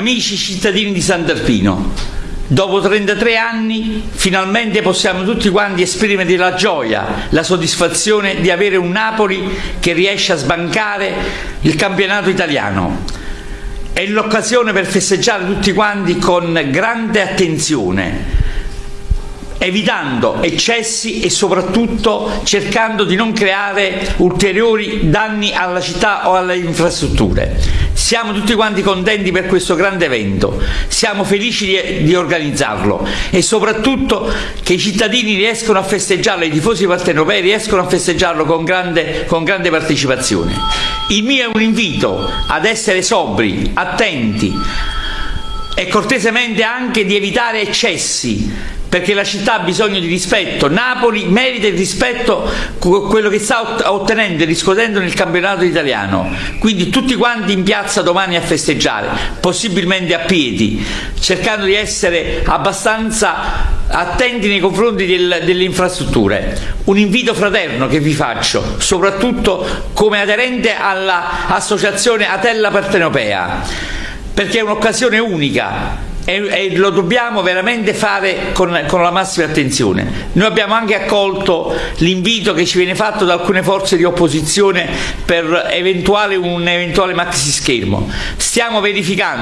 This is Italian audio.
Amici cittadini di Sant'Arpino, dopo 33 anni finalmente possiamo tutti quanti esprimere la gioia, la soddisfazione di avere un Napoli che riesce a sbancare il campionato italiano. È l'occasione per festeggiare tutti quanti con grande attenzione, evitando eccessi e soprattutto cercando di non creare ulteriori danni alla città o alle infrastrutture. Siamo tutti quanti contenti per questo grande evento, siamo felici di, di organizzarlo e soprattutto che i cittadini riescono a festeggiarlo, i tifosi partenopei riescono a festeggiarlo con grande, con grande partecipazione. Il mio è un invito ad essere sobri, attenti e cortesemente anche di evitare eccessi perché la città ha bisogno di rispetto, Napoli merita il rispetto quello che sta ottenendo e riscuotendo nel campionato italiano, quindi tutti quanti in piazza domani a festeggiare, possibilmente a piedi, cercando di essere abbastanza attenti nei confronti del, delle infrastrutture. Un invito fraterno che vi faccio, soprattutto come aderente all'associazione Atella Partenopea, perché è un'occasione unica e, e, lo dobbiamo veramente fare con, con, la massima attenzione. Noi abbiamo anche accolto l'invito che ci viene fatto da alcune forze di opposizione per eventuale, un eventuale maxi schermo. Stiamo verificando